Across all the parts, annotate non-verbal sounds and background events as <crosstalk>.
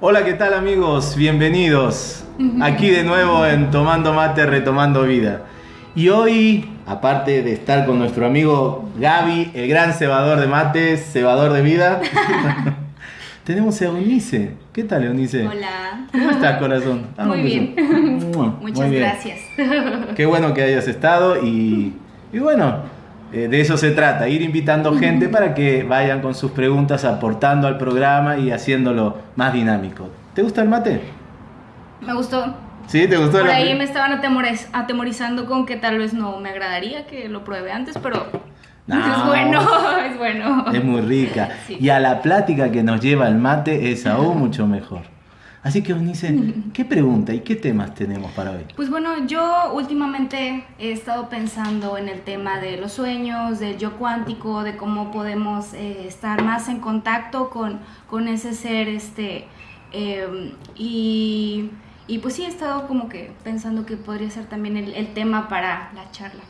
Hola, ¿qué tal amigos? Bienvenidos. Aquí de nuevo en Tomando Mate, Retomando Vida. Y hoy, aparte de estar con nuestro amigo Gaby, el gran cebador de mates, cebador de vida, <laughs> tenemos a Eunice. ¿Qué tal, Eunice? Hola. ¿Cómo estás, corazón? <laughs> Muy bien. Muchas gracias. <laughs> Qué bueno que hayas estado y, y bueno, eh, de eso se trata, ir invitando gente para que vayan con sus preguntas aportando al programa y haciéndolo más dinámico. ¿Te gusta el mate? Me gustó. ¿Sí? ¿Te gustó? Por ahí me estaban atemorizando con que tal vez no me agradaría que lo pruebe antes, pero <laughs> es bueno, <laughs> es bueno. Es muy rica. Y a la plática que nos lleva el mate es aún <laughs> mucho mejor. Así que Eunice, ¿qué pregunta y qué temas tenemos para hoy? Pues bueno, yo últimamente he estado pensando en el tema de los sueños, del yo cuántico, de cómo podemos eh, estar más en contacto con, con ese ser, este, em, y, y, pues sí, he estado como que pensando que podría ser también el, el tema para la charla.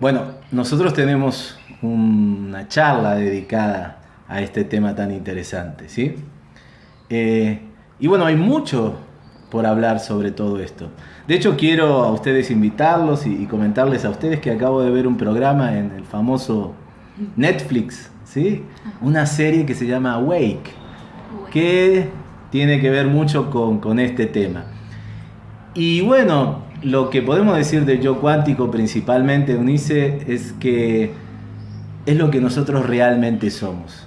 Bueno, nosotros tenemos una charla dedicada a este tema tan interesante, ¿sí? Eh, y bueno, hay mucho por hablar sobre todo esto. De hecho, quiero a ustedes invitarlos y, comentarles a ustedes que acabo de ver un programa en el famoso Netflix, ¿sí? Una serie que se llama Awake, que tiene que ver mucho con, con este tema. Y bueno, lo que podemos decir del yo cuántico principalmente, Eunice, es que es lo que nosotros realmente somos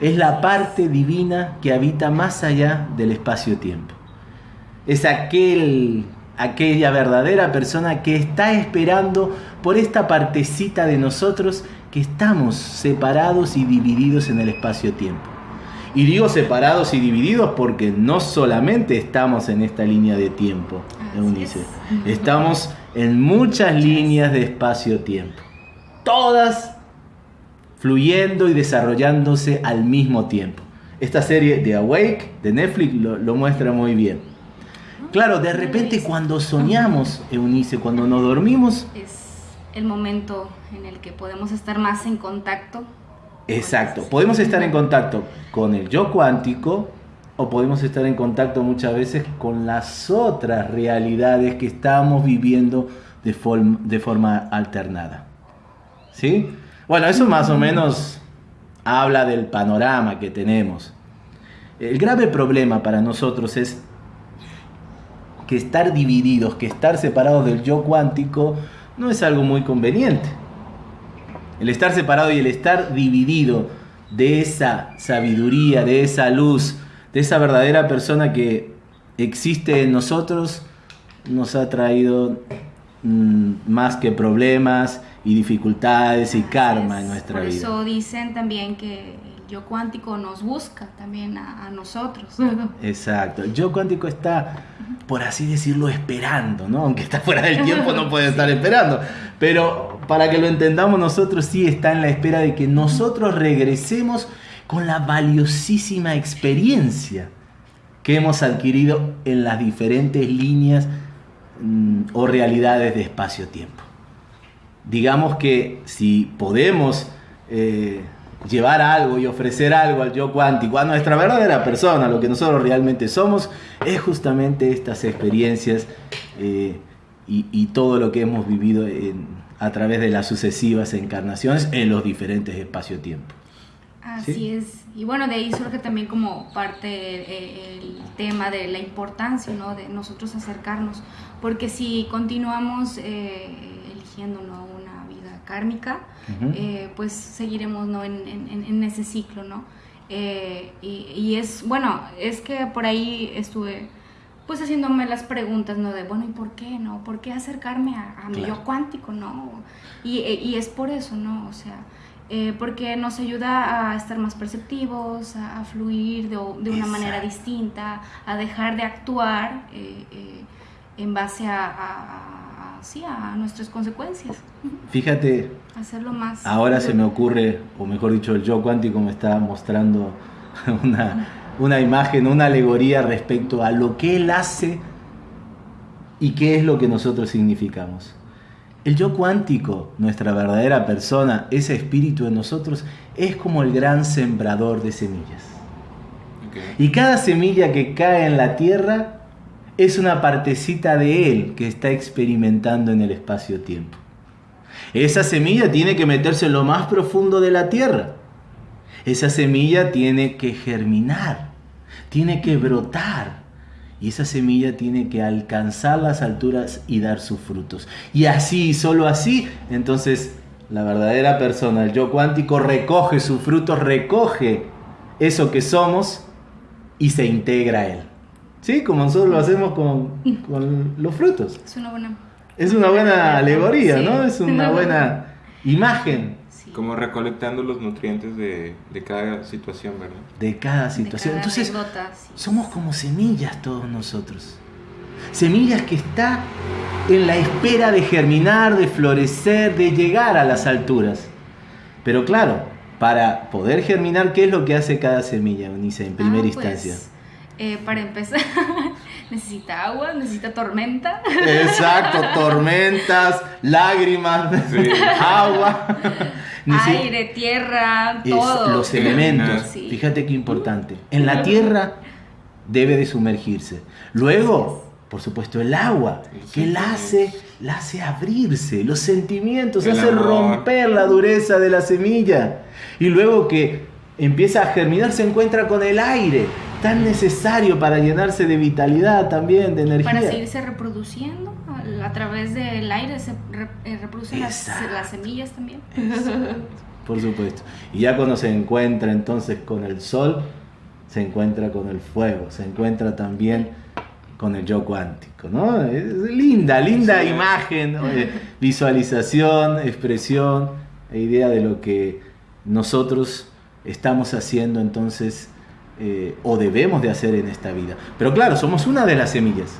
es la parte divina que habita más allá del espacio-tiempo. Es aquel, aquella verdadera persona que está esperando por esta partecita de nosotros que estamos separados y divididos en el espacio-tiempo. Y digo separados y divididos porque no solamente estamos en esta línea de tiempo, Eunice, estamos en muchas líneas de espacio-tiempo. Todas fluyendo y desarrollándose al mismo tiempo. Esta serie de Awake de Netflix lo, muestra muy bien. Claro, de repente cuando soñamos, Eunice, cuando nos dormimos... Es el momento en el que podemos estar más en contacto. Exacto, podemos estar en contacto con el yo cuántico o podemos estar en contacto muchas veces con las otras realidades que estamos viviendo de, forma, alternada. ¿Sí? Bueno, eso más o menos habla del panorama que tenemos. El grave problema para nosotros es que estar divididos, que estar separados del yo cuántico no es algo muy conveniente. El estar separado y el estar dividido de esa sabiduría, de esa luz, de esa verdadera persona que existe en nosotros, nos ha traído mm, más que problemas y dificultades y karma en nuestra vida. Por eso dicen también que yo cuántico nos busca también a, nosotros. Exacto, el yo cuántico está, por así decirlo, esperando, ¿no? Aunque está fuera del tiempo, no puede <laughs> estar esperando. Pero para que lo entendamos nosotros, sí está en la espera de que nosotros regresemos con la valiosísima experiencia que hemos adquirido en las diferentes líneas mm, o realidades de espacio-tiempo digamos que si podemos eh, llevar algo y ofrecer algo al yo cuántico, a nuestra verdadera persona, lo que nosotros realmente somos, es justamente estas experiencias eh, y, todo lo que hemos vivido a través de las sucesivas encarnaciones en los diferentes espacio-tiempo. Así es. Y bueno, de ahí surge también como parte el, tema de la importancia, ¿no? De nosotros acercarnos. Porque si continuamos eh, eligiendo, ¿no? Kármica, eh, pues seguiremos ¿no? en, en, ese ciclo, ¿no? Eh, y, es, bueno, es que por ahí estuve pues haciéndome las preguntas, ¿no? De, bueno, ¿y por qué, no? ¿Por qué acercarme a, mi yo cuántico, no? Y, y, es por eso, ¿no? O sea, eh, porque nos ayuda a estar más perceptivos, a, fluir de, de una manera distinta, a dejar de actuar en base a sí, a nuestras consecuencias. Fíjate, hacerlo más. Ahora se me ocurre, o mejor dicho, el yo cuántico me está mostrando <laughs> una, una imagen, una alegoría respecto a lo que él hace y qué es lo que nosotros significamos. El yo cuántico, nuestra verdadera persona, ese espíritu en nosotros, es como el gran sembrador de semillas. Y cada semilla que cae en la tierra es una partecita de él que está experimentando en el espacio-tiempo. Esa semilla tiene que meterse en lo más profundo de la tierra. Esa semilla tiene que germinar, tiene que brotar. Y esa semilla tiene que alcanzar las alturas y dar sus frutos. Y así, solo así, entonces la verdadera persona, el yo cuántico, recoge sus frutos, recoge eso que somos y se integra a él. ¿Sí? Como nosotros lo hacemos con, con los frutos. Es una buena es una buena alegoría, ¿no? Es una buena imagen. Como recolectando los nutrientes de, cada situación, ¿verdad? De cada situación. Entonces, somos como semillas todos nosotros. Semillas que están en la espera de germinar, de florecer, de llegar a las alturas. Pero claro, para poder germinar, ¿qué es lo que hace cada semilla, Unice, en primera ah, pues, instancia? Eh, para empezar, <laughs> necesita agua, necesita tormenta. Exacto, <laughs> tormentas, lágrimas, agua. Aire, tierra, todo. Los elementos. Fíjate qué importante. En la tierra debe de sumergirse. Luego, por supuesto, el agua, que la hace, la hace abrirse, los sentimientos, hace romper la dureza de la semilla. Y luego que empieza a germinar, se encuentra con el aire tan necesario para llenarse de vitalidad también, de energía. Para seguirse reproduciendo a través del aire, se eh, reproducen las, semillas también. <laughs> Por supuesto. Y ya cuando se encuentra entonces con el sol, se encuentra con el fuego, se encuentra también con el yo cuántico, ¿no? Es linda, linda imagen, visualización, expresión e idea de lo que nosotros estamos haciendo entonces eh, o debemos de hacer en esta vida. Pero claro, somos una de las semillas.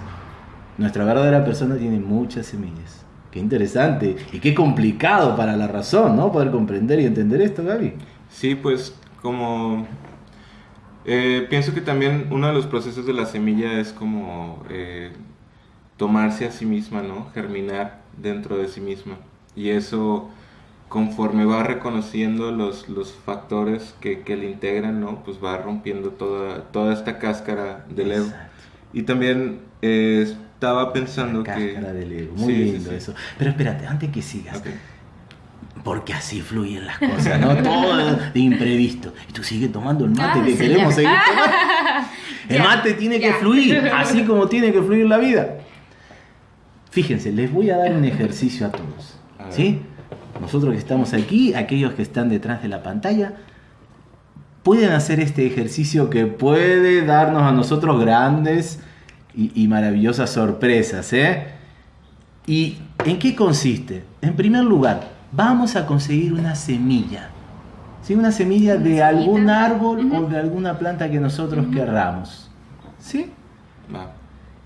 Nuestra verdadera persona tiene muchas semillas. Qué interesante y qué complicado para la razón, ¿no? Poder comprender y entender esto, Gaby. Sí, pues como... Eh, pienso que también uno de los procesos de la semilla es como eh, tomarse a sí misma, ¿no? Germinar dentro de sí misma. Y eso conforme va reconociendo los, los factores que, que, le integran, ¿no? Pues va rompiendo toda, toda esta cáscara del ego. Y también eh, estaba pensando que... Cáscara del ego, muy lindo eso. Pero espérate, antes que sigas. Porque así fluyen las cosas, ¿no? Todo de imprevisto. Y tú sigues tomando el mate que queremos seguir <laughs> tomando. El mate tiene que fluir, <laughs> así como tiene que fluir la vida. Fíjense, les voy a dar un ejercicio a todos. ¿Sí? Nosotros que estamos aquí, aquellos que están detrás de la pantalla, pueden hacer este ejercicio que puede darnos a nosotros grandes y, maravillosas sorpresas. ¿eh? ¿Y en qué consiste? En primer lugar, vamos a conseguir una semilla. ¿sí? Una semilla de algún árbol o de alguna planta que nosotros querramos. ¿Sí?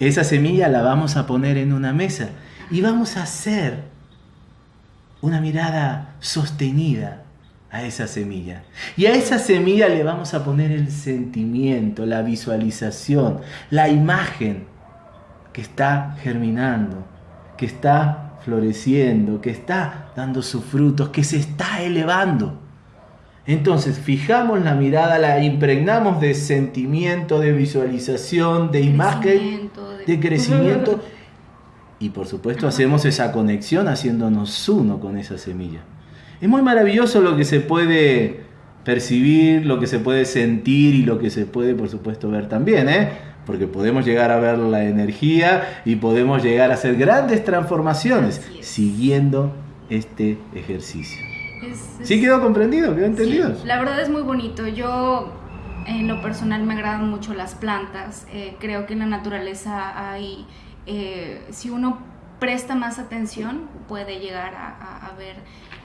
Esa semilla la vamos a poner en una mesa y vamos a hacer una mirada sostenida a esa semilla. Y a esa semilla le vamos a poner el sentimiento, la visualización, la imagen que está germinando, que está floreciendo, que está dando sus frutos, que se está elevando. Entonces fijamos la mirada, la impregnamos de sentimiento, de visualización, de imagen, de crecimiento <laughs> y por supuesto hacemos esa conexión haciéndonos uno con esa semilla. Es muy maravilloso lo que se puede percibir, lo que se puede sentir y lo que se puede por supuesto ver también, ¿eh? porque podemos llegar a ver la energía y podemos llegar a hacer grandes transformaciones siguiendo este ejercicio. ¿Sí quedó comprendido? ¿Quedó entendido? la verdad es muy bonito. Yo en lo personal me agradan mucho las plantas. Eh, creo que en la naturaleza hay eh, si uno presta más atención, puede llegar a, ver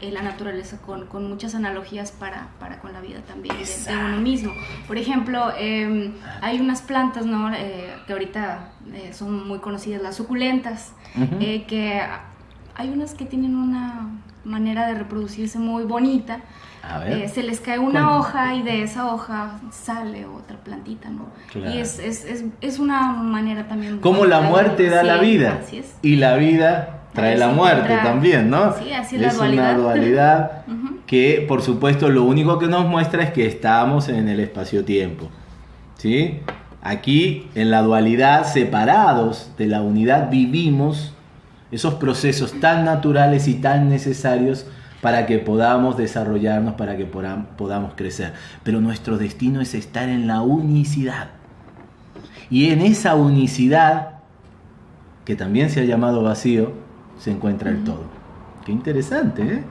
eh, la naturaleza con, muchas analogías para, con la vida también de, uno mismo. Por ejemplo, em, hay unas plantas ¿no? Eh, que ahorita son muy conocidas, las suculentas, que hay unas que tienen una manera de reproducirse muy bonita. A ver. Eh, se les cae una hoja y de esa hoja sale otra plantita, ¿no? Claro. Y es, es, es, es una manera también... Como la muerte da la sí, vida Así es. y la vida trae la muerte también, ¿no? Sí, así es la una dualidad. dualidad <laughs> Ujú. que por supuesto lo único que nos muestra es que estamos en el espacio-tiempo. ¿Sí? Aquí en la dualidad, separados de la unidad, vivimos esos procesos tan naturales y tan necesarios para que podamos desarrollarnos, para que podam- podamos crecer. Pero nuestro destino es estar en la unicidad. Y en esa unicidad, que también se ha llamado vacío, se encuentra el todo. Qué interesante, ¿eh?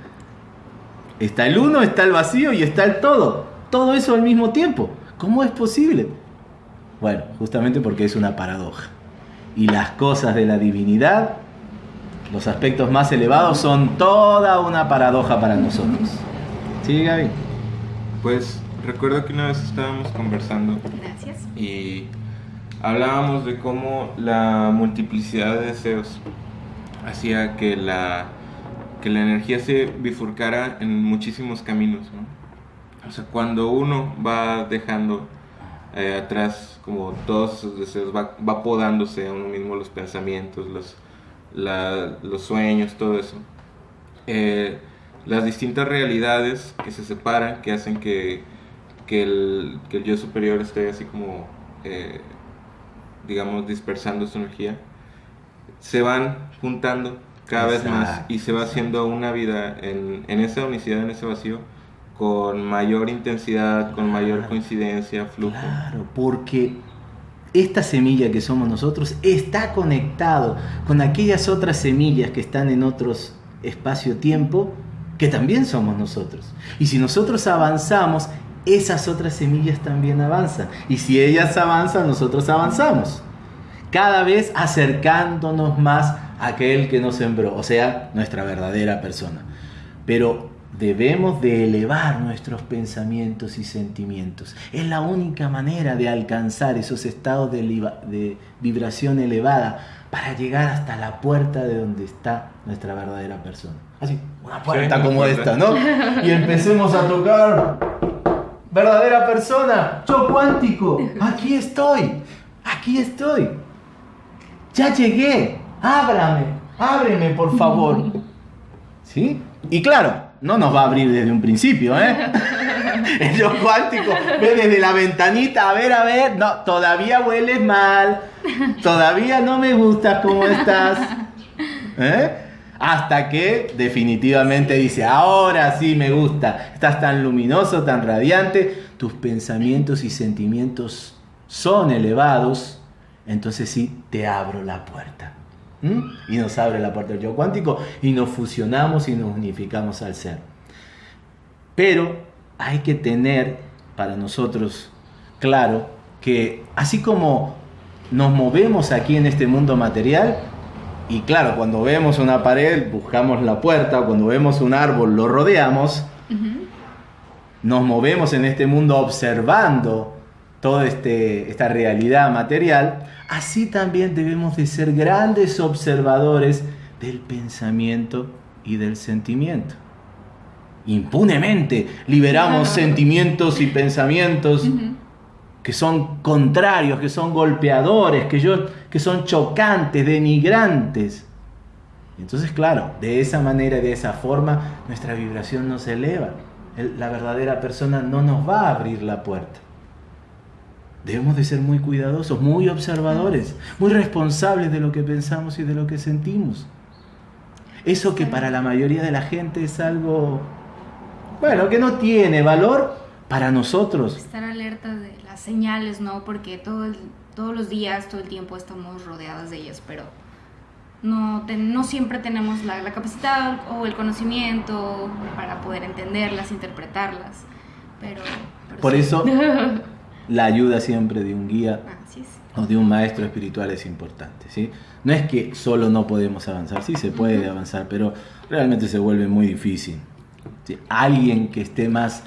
Está el uno, está el vacío y está el todo. Todo eso al mismo tiempo. ¿Cómo es posible? Bueno, justamente porque es una paradoja. Y las cosas de la divinidad, los aspectos más elevados, son toda una paradoja para nosotros. ¿Sí, Gaby? Pues recuerdo que una vez estábamos conversando Gracias. y hablábamos de cómo la multiplicidad de deseos hacía que la, que la energía se bifurcara en muchísimos caminos. ¿no? O sea, cuando uno va dejando eh, atrás como todos esos deseos, va, va podándose a uno mismo los pensamientos, los, la- los sueños, todo eso. Eh, las distintas realidades que se separan, que hacen que, que, el, que el yo superior esté así como, eh, digamos, dispersando su energía, se van juntando cada vez más y se va haciendo una vida en, en esa unicidad, en ese vacío, con mayor intensidad, con mayor coincidencia, flujo. Claro, porque esta semilla que somos nosotros está conectado con aquellas otras semillas que están en otros espacio-tiempo que también somos nosotros. Y si nosotros avanzamos, esas otras semillas también avanzan. Y si ellas avanzan, nosotros avanzamos. Cada vez acercándonos más a aquel que nos sembró, o sea, nuestra verdadera persona. Pero debemos de elevar nuestros pensamientos y sentimientos. Es la única manera de alcanzar esos estados de, de vibración elevada para llegar hasta la puerta de donde está nuestra verdadera persona. Así, una puerta como puerta. esta, ¿no? Y empecemos a tocar. Verdadera persona, yo cuántico, aquí estoy, aquí estoy. Ya llegué, ábrame, ábreme por favor. <laughs> ¿Sí? Y claro, no nos va a abrir desde un principio, ¿eh? <laughs> El yo cuántico ve desde la ventanita, a ver, a ver, no, todavía hueles mal, todavía no me gustas cómo estás. ¿Eh? Hasta que definitivamente dice, ahora sí me gusta, estás tan luminoso, tan radiante, tus pensamientos y sentimientos son elevados, entonces sí te abro la puerta. ¿Mm? Y nos abre la puerta del yo cuántico y nos fusionamos y nos unificamos al ser. Pero hay que tener para nosotros claro que así como nos movemos aquí en este mundo material, y claro, cuando vemos una pared buscamos la puerta, cuando vemos un árbol lo rodeamos, nos movemos en este mundo observando toda este, esta realidad material, así también debemos de ser grandes observadores del pensamiento y del sentimiento. Impunemente liberamos sentimientos y pensamientos que son contrarios, que son golpeadores, que, yo, que son chocantes, denigrantes. Entonces, claro, de esa manera, de esa forma, nuestra vibración no se eleva. El- la verdadera persona no nos va a abrir la puerta. Debemos de ser muy cuidadosos, muy observadores, muy responsables de lo que pensamos y de lo que sentimos. Eso que para la mayoría de la gente es algo, bueno, que no tiene valor, para nosotros Estar alerta de las señales, ¿no? Porque todo el- todos los días, todo el tiempo estamos rodeadas de ellas, pero no, te- no siempre tenemos la, la capacidad o el conocimiento para poder entenderlas, interpretarlas. Pero, pero Por sí. eso <laughs> la ayuda siempre de un guía o de un maestro espiritual es importante. ¿sí? No es que solo no podemos avanzar, sí se puede avanzar, pero realmente se vuelve muy difícil. ¿sí? Alguien que esté más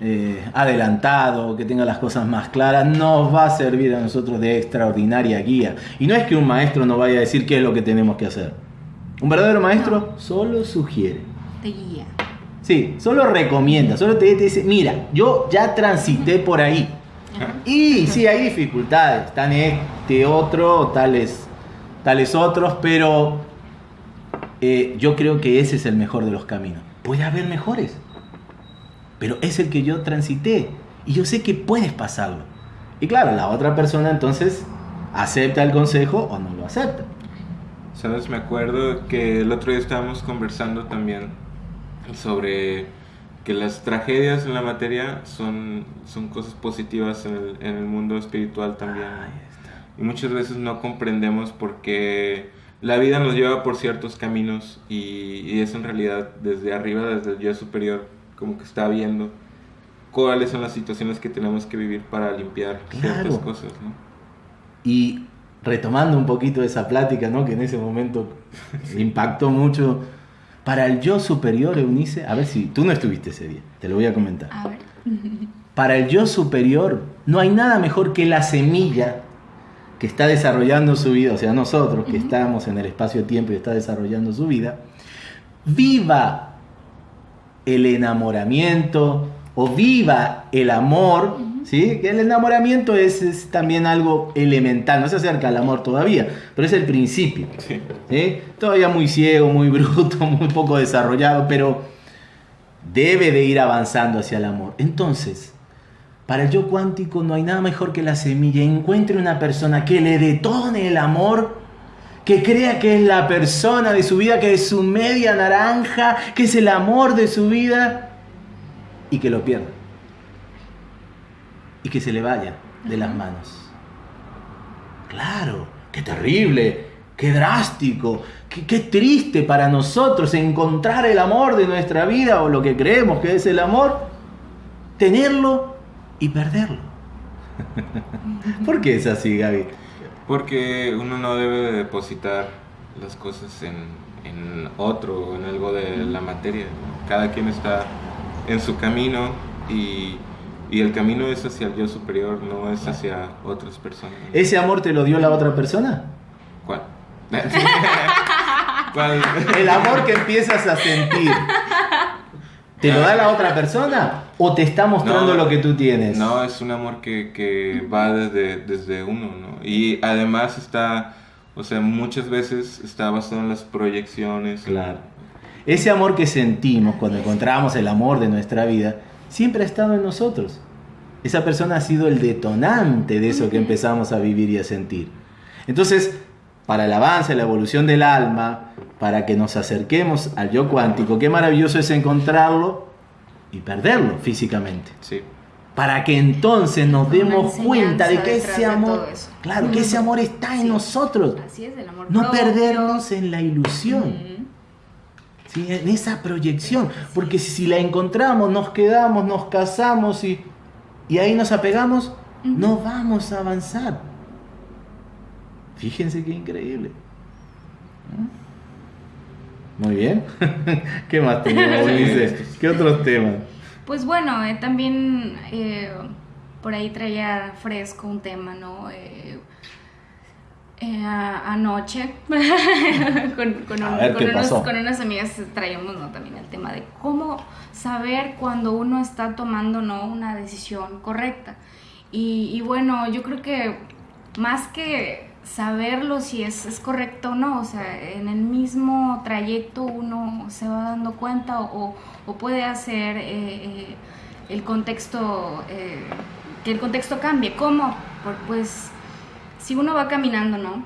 eh, adelantado, que tenga las cosas más claras, nos va a servir a nosotros de extraordinaria guía. Y no es que un maestro nos vaya a decir qué es lo que tenemos que hacer. Un verdadero maestro solo sugiere. Te guía. Sí, solo recomienda, solo te, te dice, mira, yo ya transité por ahí. Y sí, hay dificultades, están este otro, tales, tales otros, pero eh, yo creo que ese es el mejor de los caminos. Puede haber mejores, pero es el que yo transité y yo sé que puedes pasarlo. Y claro, la otra persona entonces acepta el consejo o no lo acepta. Sabes, me acuerdo que el otro día estábamos conversando también sobre que las tragedias en la materia son, son cosas positivas en el, en el mundo espiritual también. Y muchas veces no comprendemos porque la vida nos lleva por ciertos caminos y, y es en realidad desde arriba, desde el yo superior, como que está viendo cuáles son las situaciones que tenemos que vivir para limpiar ciertas cosas, ¿no? Y retomando un poquito esa plática, ¿no? Que en ese momento <laughs> impactó mucho. Para el yo superior, Eunice, a ver si tú no estuviste ese día, te lo voy a comentar. A ver. <laughs> Para el yo superior, no hay nada mejor que la semilla que está desarrollando su vida, o sea, nosotros que estamos en el espacio-tiempo y está desarrollando su vida, viva el enamoramiento o viva el amor, ¿sí? Que el enamoramiento es, es también algo elemental, no se acerca al amor todavía, pero es el principio. Sí. ¿sí? Todavía muy ciego, muy bruto, <laughs> muy poco desarrollado, pero debe de ir avanzando hacia el amor. Entonces, para el yo cuántico no hay nada mejor que la semilla. Encuentre una persona que le detone el amor, que crea que es la persona de su vida, que es su media naranja, que es el amor de su vida, y que lo pierda. Y que se le vaya de las manos. Claro, qué terrible, qué drástico, qué, qué triste para nosotros encontrar el amor de nuestra vida o lo que creemos que es el amor, tenerlo y perderlo. ¿Por qué es así, Gaby? Porque uno no debe de depositar las cosas en, en otro o en algo de la materia. Cada quien está en su camino y, y el camino es hacia el yo superior, no es hacia otras personas. ¿Ese amor te lo dio la otra persona? ¿Cuál? <laughs> ¿Cuál? El amor que empiezas a sentir. ¿Te lo da la otra persona o te está mostrando No, lo que tú tienes? No, es un amor que, que va desde, desde uno, ¿no? Y además está, o sea, muchas veces está basado en las proyecciones. Claro. Ese amor que sentimos cuando encontramos el amor de nuestra vida siempre ha estado en nosotros. Esa persona ha sido el detonante de eso que empezamos a vivir y a sentir. Entonces, para el avance, la evolución del alma, para que nos acerquemos al yo cuántico, qué maravilloso es encontrarlo y perderlo físicamente. Sí. Para que entonces nos demos cuenta de que ese amor, claro, que ese amor está en Sí. nosotros. Así es, el amor No propio. perdernos en la ilusión. ¿Sí? en esa proyección. Porque si la encontramos, nos quedamos, nos casamos y, y ahí nos apegamos, no vamos a avanzar. Fíjense qué increíble. ¿Mm? Muy bien. <laughs> ¿Qué más tenemos, <laughs> Ulises? ¿Qué otros temas? Pues bueno, eh, también eh, por ahí traía fresco un tema, ¿no? Eh, eh, anoche <laughs> con, con, A un- ver, con ¿qué unos- pasó? con unas amigas traíamos ¿no? también el tema de cómo saber cuando uno está tomando ¿no? una decisión correcta. Y, y bueno, yo creo que más que saberlo si es, es correcto o no, o sea, en el mismo trayecto uno se va dando cuenta o, o puede hacer eh, eh, el contexto, eh, que el contexto cambie. ¿Cómo? Pues si uno va caminando, ¿no?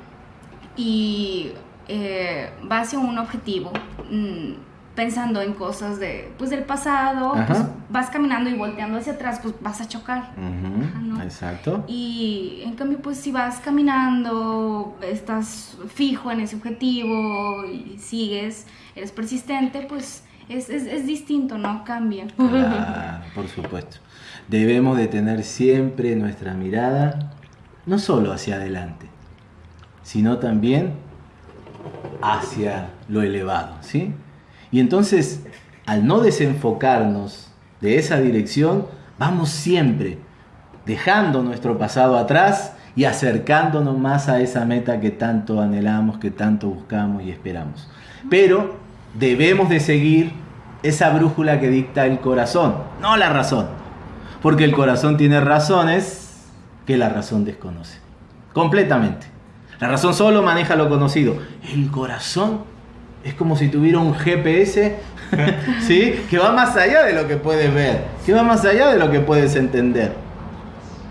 Y eh, va hacia un objetivo, mm, pensando en cosas de, pues, del pasado, pues, vas caminando y volteando hacia atrás, pues vas a chocar. Ujú, Ajá, ¿no? Exacto. Y en cambio, pues si vas caminando, estás fijo en ese objetivo y sigues, eres persistente, pues es, es, es distinto, ¿no? Cambia. Por supuesto. Debemos de tener siempre nuestra mirada no solo hacia adelante, sino también hacia lo elevado, ¿sí? Y entonces, al no desenfocarnos de esa dirección, vamos siempre dejando nuestro pasado atrás y acercándonos más a esa meta que tanto anhelamos, que tanto buscamos y esperamos. Pero debemos de seguir esa brújula que dicta el corazón, no la razón. Porque el corazón tiene razones que la razón desconoce. Completamente. La razón solo maneja lo conocido. El corazón es como si tuviera un GPS, <laughs> ¿sí? Que va más allá de lo que puedes ver, que va más allá de lo que puedes entender.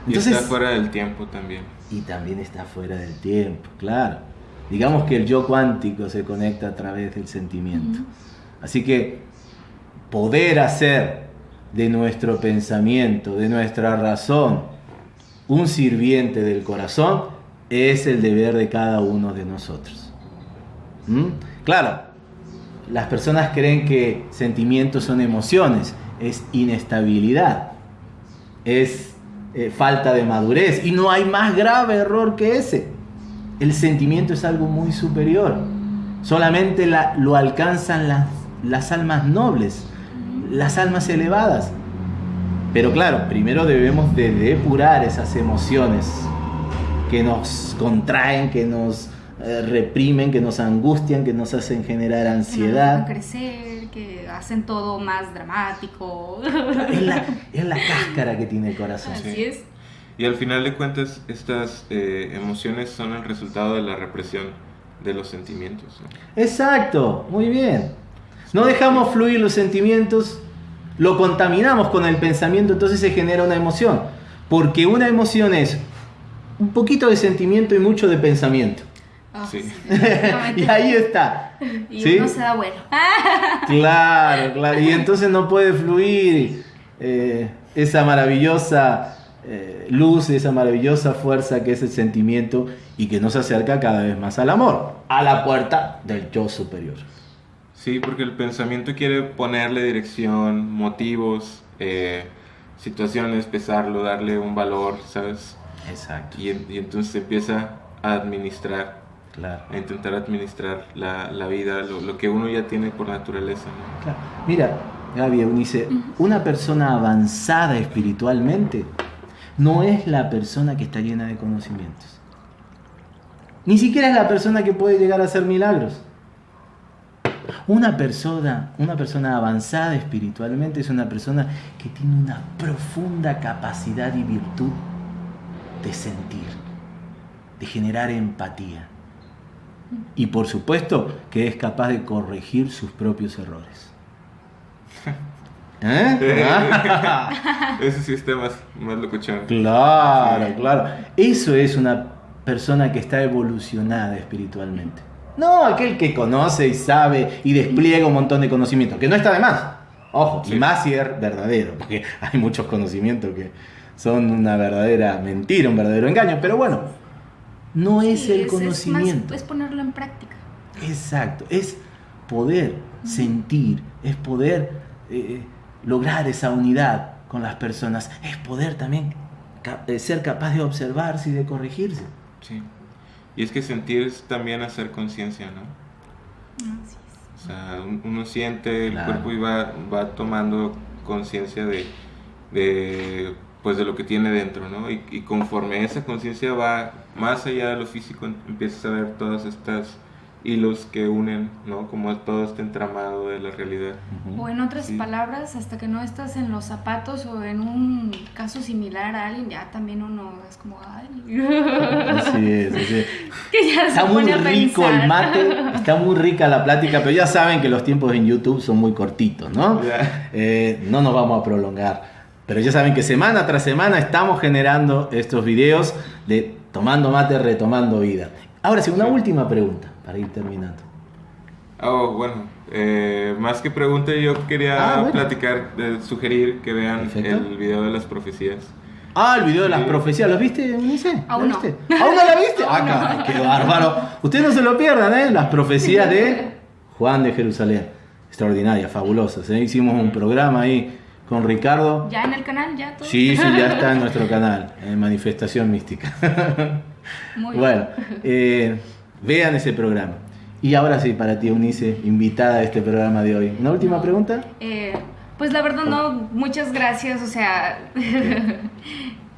y está fuera del tiempo también. Y también está fuera del tiempo, claro. Digamos que el yo cuántico se conecta a través del sentimiento. Así que poder hacer de nuestro pensamiento, de nuestra razón, un sirviente del corazón, es el deber de cada uno de nosotros. ¿Mm? Claro, las personas creen que sentimientos son emociones, es inestabilidad, es eh, falta de madurez y no hay más grave error que ese. El sentimiento es algo muy superior, solamente lo alcanzan las, las almas nobles, las almas elevadas. Pero claro, primero debemos de depurar esas emociones que nos contraen, que nos eh, reprimen, que nos angustian, que nos hacen generar ansiedad. Que crecer, que hacen todo más dramático. Es la, es la cáscara que tiene el corazón. Así es. Y al final de cuentas, estas eh, emociones son el resultado de la represión de los sentimientos. Exacto, muy bien. No dejamos fluir los sentimientos, lo contaminamos con el pensamiento, entonces se genera una emoción. Porque una emoción es un poquito de sentimiento y mucho de pensamiento. Sí. <laughs> y ahí está. Y uno se da bueno. <laughs> claro, claro. Y entonces no puede fluir eh, esa maravillosa eh, luz, esa maravillosa fuerza que es el sentimiento y que nos acerca cada vez más al amor, a la puerta del yo superior. Sí, porque el pensamiento quiere ponerle dirección, motivos, eh, situaciones, pesarlo, darle un valor, ¿sabes? Exacto. Y, entonces empieza a administrar, claro. a intentar administrar la, la vida, lo, que uno ya tiene por naturaleza. Claro. Mira, Gaby dice, una persona avanzada espiritualmente no es la persona que está llena de conocimientos. Ni siquiera es la persona que puede llegar a hacer milagros. Una persona, una persona avanzada espiritualmente es una persona que tiene una profunda capacidad y virtud de sentir, de generar empatía. Y por supuesto que es capaz de corregir sus propios errores. <laughs> ¿Eh? <laughs> Ese sistema es más locuchón. Claro, claro. Eso es una persona que está evolucionada espiritualmente. No aquel que conoce y sabe y despliega un montón de conocimiento, que no está de más. Ojo, y más si es verdadero, porque <laughs> hay muchos conocimientos que son una verdadera mentira, un verdadero engaño, pero bueno, no es el conocimiento. Es, ponerlo en práctica. Exacto, es poder sentir, es poder eh, lograr esa unidad con las personas, es poder también eh, ser capaz de observarse y de corregirse. Sí. Y es que sentir es también hacer conciencia, ¿no? O sea, uno siente el cuerpo y va, va tomando conciencia de, de pues de lo que tiene dentro, ¿no? Y, y conforme esa conciencia va más allá de lo físico, empiezas a ver todas estas hilos que unen, ¿no? Como todo este entramado de la realidad. O en otras palabras, hasta que no estás en los zapatos o en un caso similar a alguien, ya también uno es como, ay. <laughs> Así es, así es. <laughs> está muy rico el mate, <laughs> está muy rica la plática, pero ya saben que los tiempos en YouTube son muy cortitos, ¿no? Eh, no nos vamos a prolongar. Pero ya saben que semana tras semana estamos generando estos videos de tomando mate, retomando vida. Ahora sí, una última pregunta para ir terminando. Oh, bueno, eh, más que pregunta, yo quería ah, platicar, sugerir que vean el video de las profecías. Ah, el video de las profecías, ¿lo viste, Unice? Aún no. Viste? ¿Aún no la viste? Ah, qué bárbaro. Ustedes no se lo pierdan, ¿eh? Las profecías de Juan de Jerusalén. Extraordinaria, fabulosas. ¿eh? Hicimos un programa ahí con Ricardo. ¿Ya en el canal? ¿Ya todo? Sí, sí, ya <laughs> está en nuestro canal, en Manifestación Mística. Muy bueno, eh, vean ese programa. Y ahora sí, para ti, Unice, invitada a este programa de hoy. ¿Una última pregunta? Eh, pues la verdad no, muchas gracias, o sea, <laughs>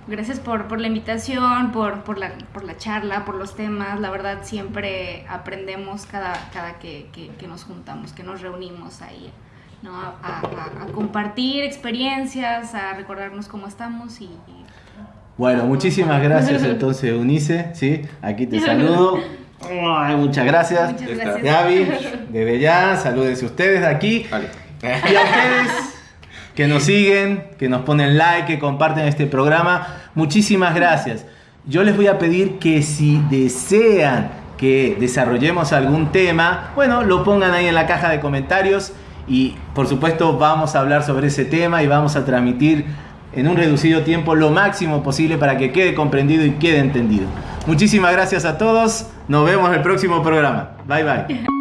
Gracias por, por la invitación, por, por, la, por la charla, por los temas. La verdad siempre aprendemos cada, cada que, que, nos juntamos, que nos reunimos ahí, ¿no? A, a, compartir experiencias, a recordarnos cómo estamos y... bueno, muchísimas gracias <laughs> entonces, Unice, ¿sí? Aquí te saludo. <laughs> muchas gracias. Muchas gracias. Gaby, <laughs> desde ya, salúdense ustedes de aquí. Y a ustedes que nos siguen, que nos ponen like, que comparten este programa. Muchísimas gracias. Yo les voy a pedir que si desean que desarrollemos algún tema, bueno, lo pongan ahí en la caja de comentarios y por supuesto vamos a hablar sobre ese tema y vamos a transmitir en un reducido tiempo lo máximo posible para que quede comprendido y quede entendido. Muchísimas gracias a todos. Nos vemos el próximo programa. Bye bye.